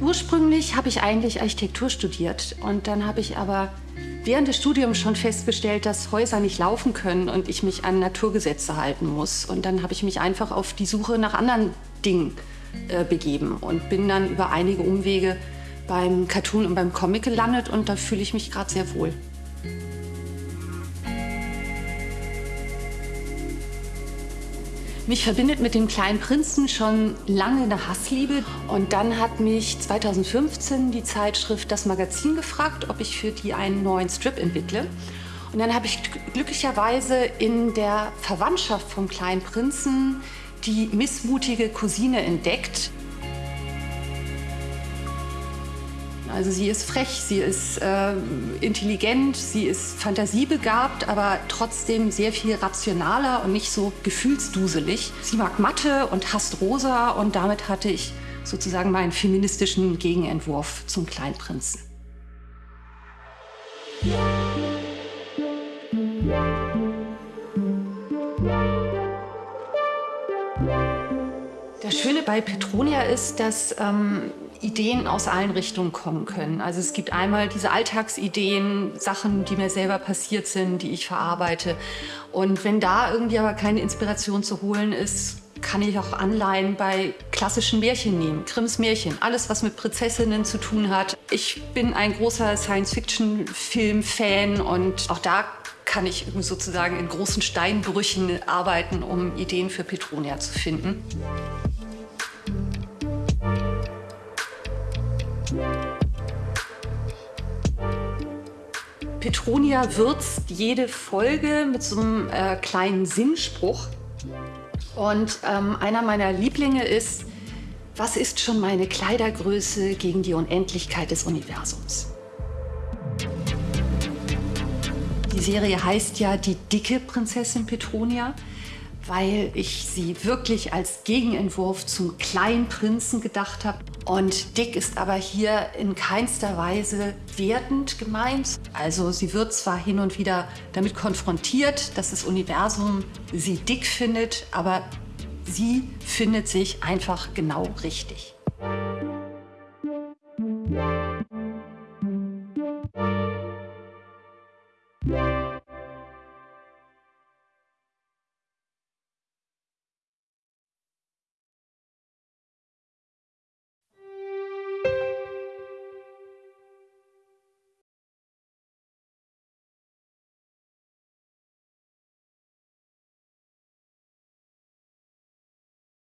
Ursprünglich habe ich eigentlich Architektur studiert und dann habe ich aber während des Studiums schon festgestellt, dass Häuser nicht laufen können und ich mich an Naturgesetze halten muss. Und dann habe ich mich einfach auf die Suche nach anderen Dingen äh, begeben und bin dann über einige Umwege beim Cartoon und beim Comic gelandet und da fühle ich mich gerade sehr wohl. Mich verbindet mit dem kleinen Prinzen schon lange eine Hassliebe. Und dann hat mich 2015 die Zeitschrift Das Magazin gefragt, ob ich für die einen neuen Strip entwickle. Und dann habe ich glücklicherweise in der Verwandtschaft vom kleinen Prinzen die missmutige Cousine entdeckt. Also sie ist frech, sie ist äh, intelligent, sie ist fantasiebegabt, aber trotzdem sehr viel rationaler und nicht so gefühlsduselig. Sie mag Mathe und hasst Rosa und damit hatte ich sozusagen meinen feministischen Gegenentwurf zum Kleinprinzen. Das Schöne bei Petronia ist, dass ähm, Ideen aus allen Richtungen kommen können. Also es gibt einmal diese Alltagsideen, Sachen, die mir selber passiert sind, die ich verarbeite. Und wenn da irgendwie aber keine Inspiration zu holen ist, kann ich auch Anleihen bei klassischen Märchen nehmen. Grimms Märchen, alles was mit Prinzessinnen zu tun hat. Ich bin ein großer Science-Fiction-Film-Fan und auch da kann ich sozusagen in großen Steinbrüchen arbeiten, um Ideen für Petronia zu finden. Petronia würzt jede Folge mit so einem äh, kleinen Sinnspruch. Und ähm, einer meiner Lieblinge ist, was ist schon meine Kleidergröße gegen die Unendlichkeit des Universums? Die Serie heißt ja Die dicke Prinzessin Petronia weil ich sie wirklich als Gegenentwurf zum kleinen Prinzen gedacht habe. Und Dick ist aber hier in keinster Weise wertend gemeint. Also sie wird zwar hin und wieder damit konfrontiert, dass das Universum sie dick findet, aber sie findet sich einfach genau richtig.